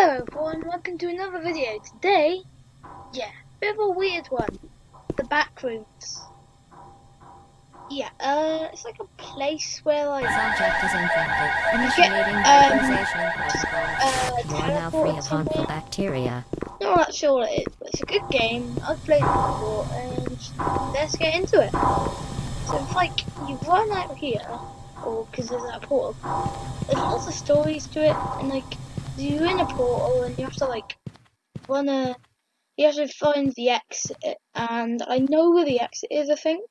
Hello everyone, welcome to another video. Today, yeah, bit of a weird one. The back rooms. Yeah, uh, it's like a place where like This object is infected. Initiating um, uh, You are now free of harmful bacteria. Not really sure what it is, but it's a good game. I've played it before, and let's get into it. So it's like you run out here, or because there's that portal. There's lots of stories to it, and like you're in a portal, and you have to like wanna You have to find the exit, and I know where the exit is. I think.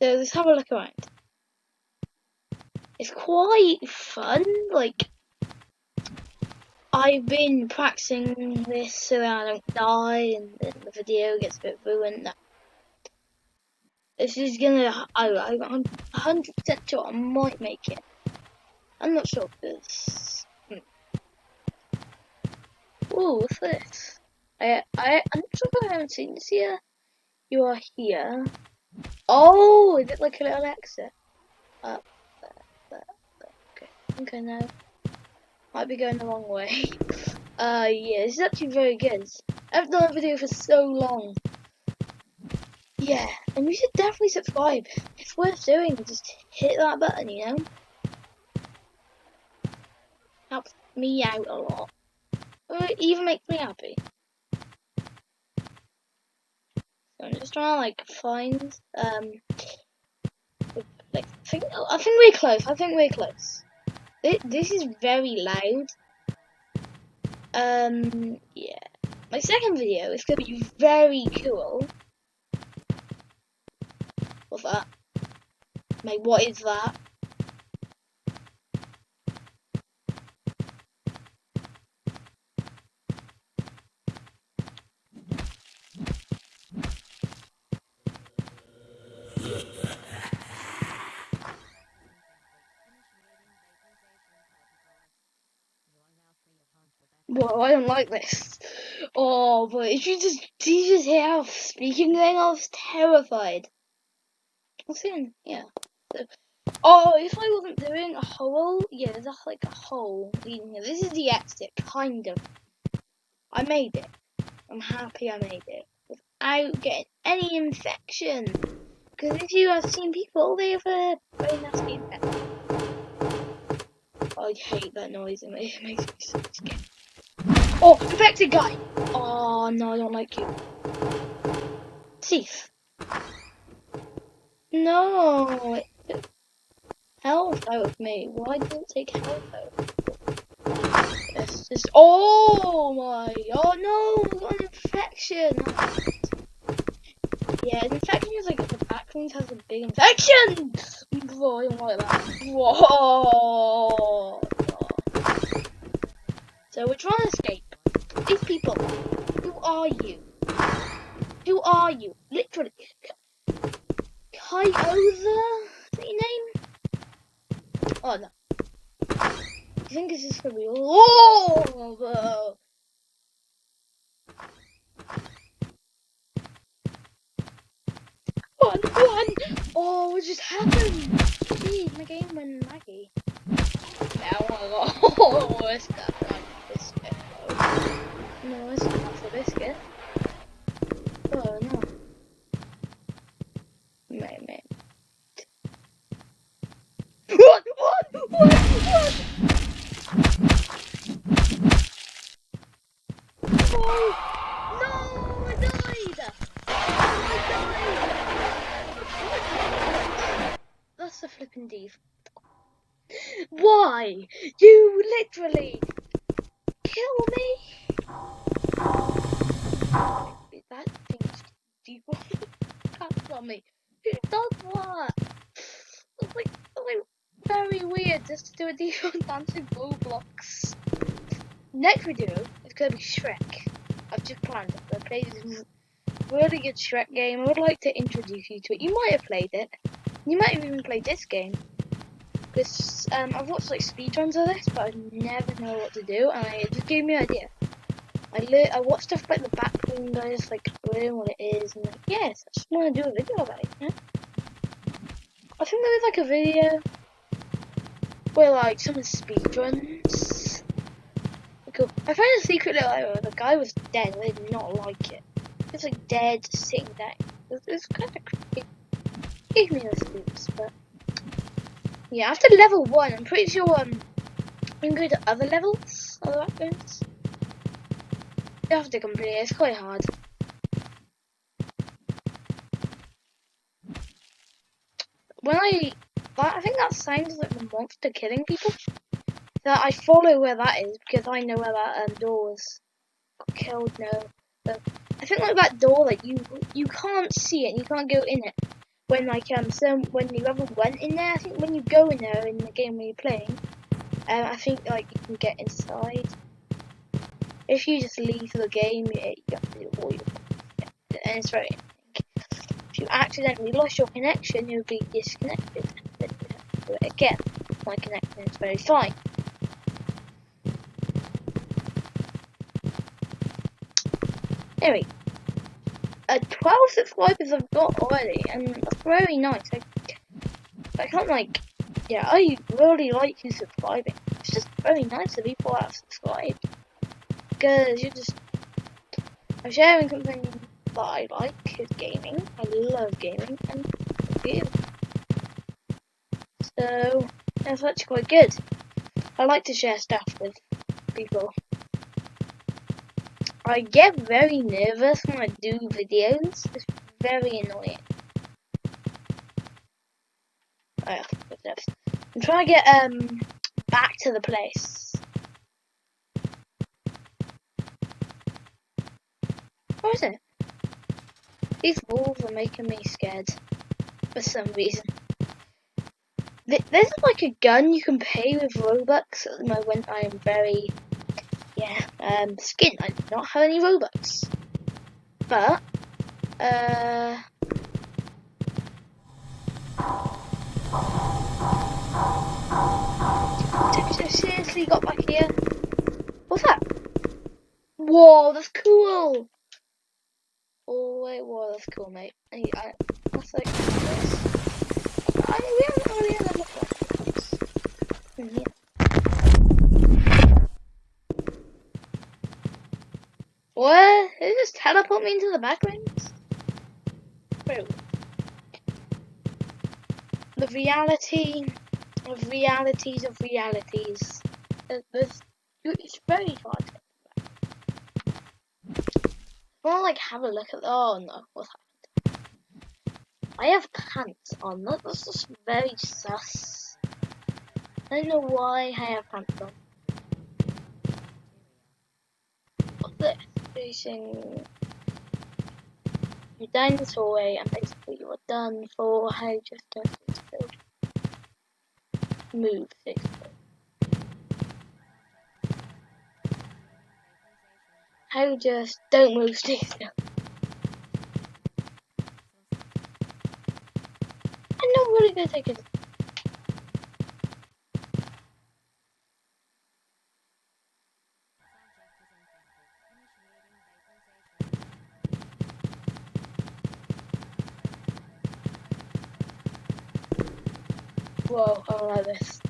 So let's have a look around. It's quite fun, like I've been practicing this so that I don't die and then the video gets a bit ruined. No. This is gonna, I, I, I'm 100% sure I might make it. I'm not sure because. Ooh, what's this? I, I, I'm not sure if I haven't seen this here. You are here. Oh, is it like a little exit? Up, there, there, there. Okay, okay now. Might be going the wrong way. Uh, yeah, this is actually very good. I've done a video for so long. Yeah, and you should definitely subscribe. It's worth doing. Just hit that button, you know? Helps me out a lot. It even makes me happy. So I'm just trying to like find um like I think I think we're close. I think we're close. This, this is very loud. Um, yeah. My second video is to be very cool. What's that? Mate, what is that? Whoa, I don't like this. Oh, but if you just, did you just hear how speaking then? I was terrified. What's in? Yeah. So, oh, if I wasn't doing a hole, yeah, there's a, like a hole leading here. This is the exit, kind of. I made it. I'm happy I made it without getting any infection. Because if you have seen people, they have a very nasty infection. I hate that noise. It makes me so scared. Oh, infected guy! Oh no, I don't like you. Thief. No, health out of me. Why didn't take health out? It's just. Oh my! Oh no! Got an infection. Yeah, an infection is like the back has a big infection. Whoa, I don't like that. Whoa. So we're trying to escape. These people. Who are you? Who are you? Literally. Kyoza? Is that your name? Oh no. I think this is gonna be Oh! One, one! Oh, what just happened? Jeez, my game went laggy. Got. Oh, it's got like biscuit. though. No, it's not for biscuit. Oh no. Mate, mate. What? What? What? What? Oh! No! I died! I died! That's a flipping div. Why? You literally kill me? That thing's deep. That's on me. Who does that? It's like, like very weird just to do a default dancing Roblox. Next video is gonna be Shrek. I've just planned it. I played this really good Shrek game. I would like to introduce you to it. You might have played it. You might have even played this game. This um, I've watched like speedruns of this, but I never know what to do, and it just gave me an idea. I li- I watched stuff like the backroom guys, like learn what it is, and like yes, I just want to do a video about it. Yeah? I think there was like a video where like someone speedruns. cool. I found a secret little area the guy was dead. I did not like it. He was like dead, sitting there. It was, kind of creepy. Gave me the spooks, but yeah. After level one, I'm pretty sure um, we can go to other levels, other backgrounds. It. It's quite hard. When I, I think that sounds like the monster killing people. That I follow where that is because I know where that um, door was killed. No, but I think like that door, like you you can't see it, you can't go in it. When like um some when you ever went in there, I think when you go in there in the game when you're playing, um, I think like you can get inside. If you just leave the game, you, you have to do all your and it's very. If you accidentally lost your connection, you'll be disconnected. Then you have to do it again. My connection is very fine. Anyway, uh, 12 subscribers I've got already, and that's very nice. I, I can't like, yeah, I really like you subscribing. It's just very nice that people have subscribed because you're just I'm sharing something that I like is gaming. I love gaming, and you. So that's actually quite good. I like to share stuff with people. I get very nervous when I do videos. It's very annoying. Oh yeah, I'm trying to get um back to the place. Where is it? These walls are making me scared for some reason. There's like a gun you can pay with Robux at the moment. I am very yeah, um, skin. I do not have any Robux. But, uh... seriously got back here? What's that? Whoa, that's cool! Oh, wait, whoa, that's cool, mate. I, I, that's like this. I, we haven't really had a look at this. Yeah. What? Did it just teleport me into the background? Wait. The reality of realities of realities. It's, it's very hard want to like have a look at. Oh no, what's happened? I have pants on. That's just very sus. I don't know why I have pants on. What's this? facing your dinosaur way and basically you are done for how just don't move basically. How just don't move stay still. I'm not really gonna take it Whoa, I don't like this.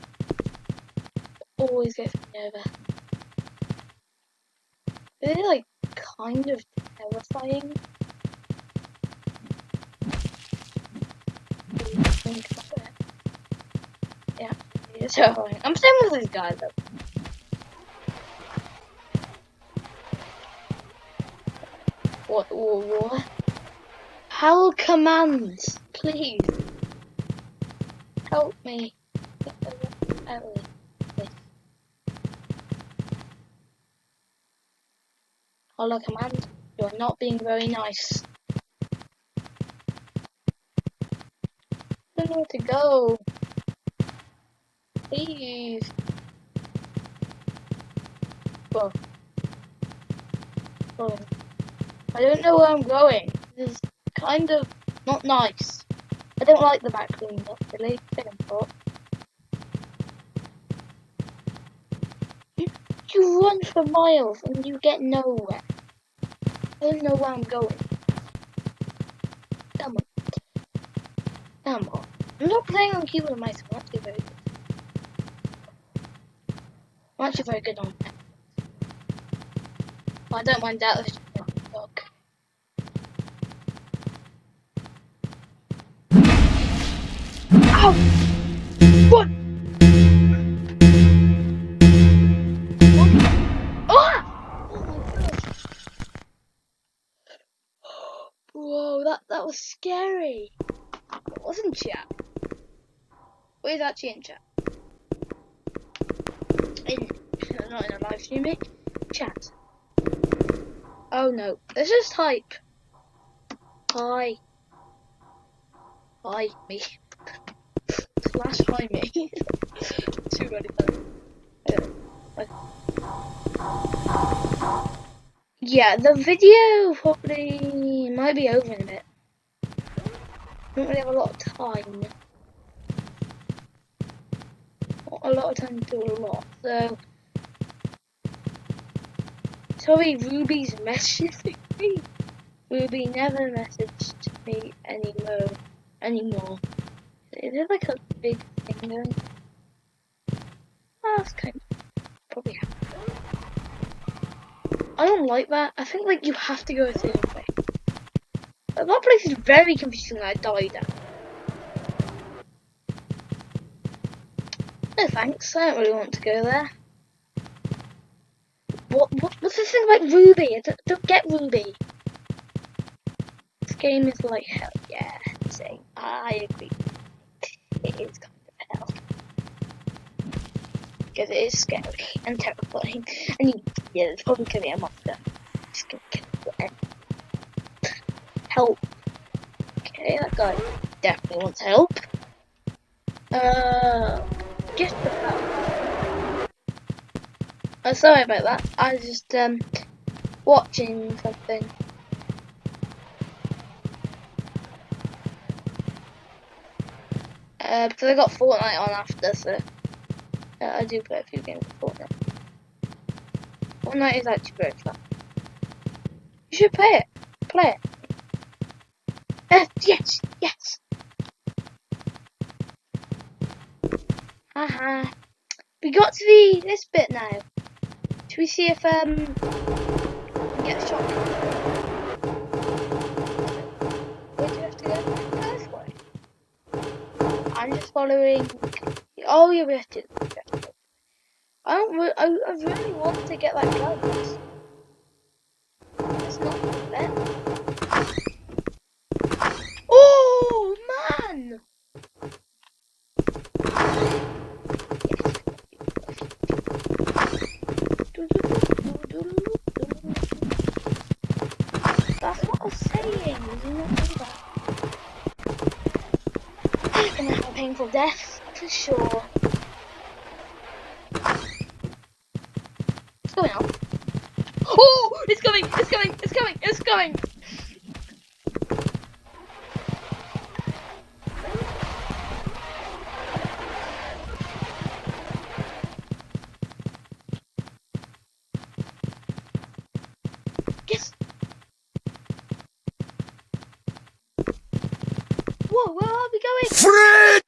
Always gets me over. Is it like kind of terrifying? Yeah, it's terrifying. I'm staying with this guy though. What, what, what? Hell commands, please help me. Oh, Hello command, you're not being very nice. I don't know where to go. Please. Whoa. Whoa. I don't know where I'm going. This is kind of not nice. I don't like the back room, really. Thought. You, you run for miles and you get nowhere. Don't know where I'm going. Come on. Come on. I'm not playing on keyboard and mouse. I'm actually very good. I'm actually very good on that. I don't mind that. Let's just dog. Ow! That, that was scary. It wasn't chat. Where's actually in chat? In, not in a live stream, eh? Chat. Oh no, let's just type. Hi. Hi, me. Slash hi me. Too many times. Uh. Yeah, the video probably might be over in a bit. Don't really have a lot of time. Not a lot of time to do a lot, so. Sorry, Ruby's messaging me. Ruby never messaged me anymore. Anymore. Is it like a big thing going? Oh, that's kind of probably happened. I don't like that. I think like you have to go a certain way. But that place is very confusing. I died at. No thanks. I don't really want to go there. What, what what's this thing about Ruby? I don't, get Ruby. This game is like hell. Yeah, same. I agree. It is kind of hell because it is scary and terrifying. And yeah, there's probably gonna be a monster. Gonna kill. Help. Okay, that guy definitely wants help. Uh, get the hell. Oh, sorry about that. I was just um watching something. Uh, because I got Fortnite on after, so. Uh, I do play a few games of Fortnite. Fortnite is actually very fun. You should play it. Play it. Uh, yes, yes. Haha. We got to the this bit now. Should we see if um get shot? Where do you have to go? This way. I'm just following. Oh, yeah. We have to. I don't. Re I, I really want to get that gun. It's not fair. Oh man! That's what I was saying. You do that. I'm gonna have a painful death for sure. What's going on? Oh, it's coming! It's coming! It's coming! It's coming! Yes! Whoa, where are we going? Fred!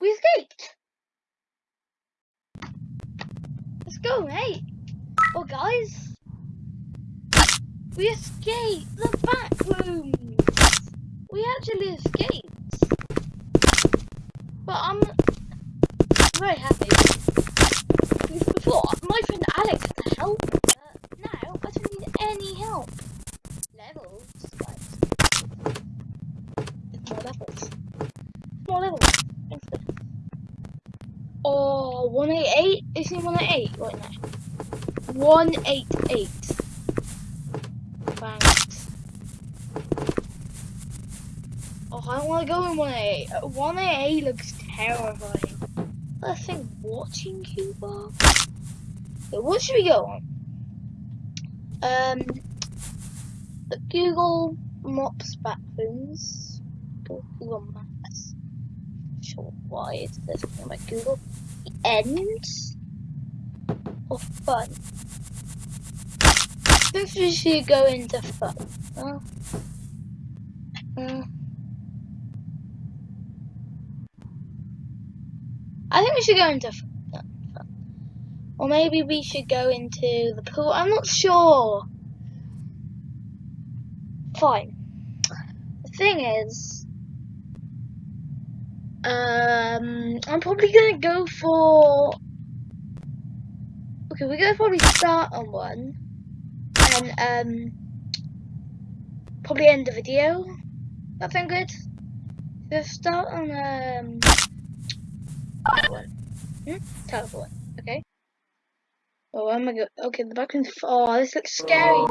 We escaped! Let's go, mate! Well, guys, we escaped the back rooms! We actually escaped! But I'm very happy. Because before, my friend Alex had to help, but now I don't need any help. Levels, guys. It's more levels. More levels. Thanks for Oh, 188? Is it 188 right now? 188. Thanks. Oh, I don't want to go in 188. Uh, 188 looks terrifying. I think watching you, Bob. What should we go on? Um, Google Maps bathrooms. Go Google Maps. Sure, why is this something like Google? The end or fun? If we should go into fun. Huh? Mm. I think we should go into fun. Or maybe we should go into the pool. I'm not sure. Fine. The thing is, um, I'm probably going to go for Okay, we're gonna probably start on one, and um, probably end the video. That sound good? We'll start on um, one. Hmm? Teleport. Okay. Oh, am I go? Okay, the background. Oh, this looks scary.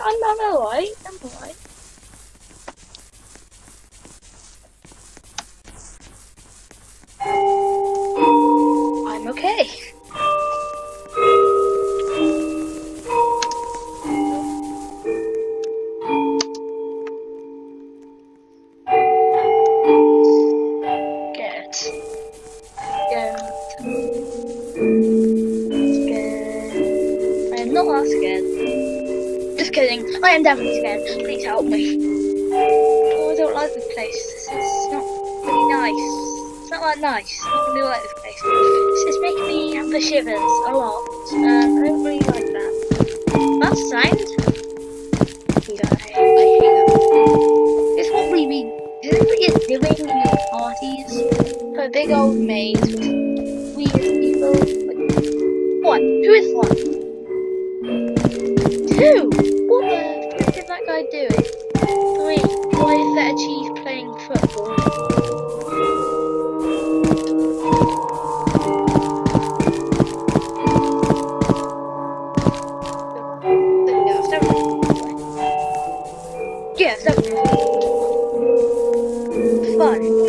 I'm, I'm alright, I'm alright. nice. I do like this place. This is making me have the shivers a lot. Um, I don't really like that. That's signed. It's what we be doing in parties for big old maids with weird people. One. Who is one? Two. What the did that guy do? Three. Why is that a cheese playing football? Yeah, seven. Five.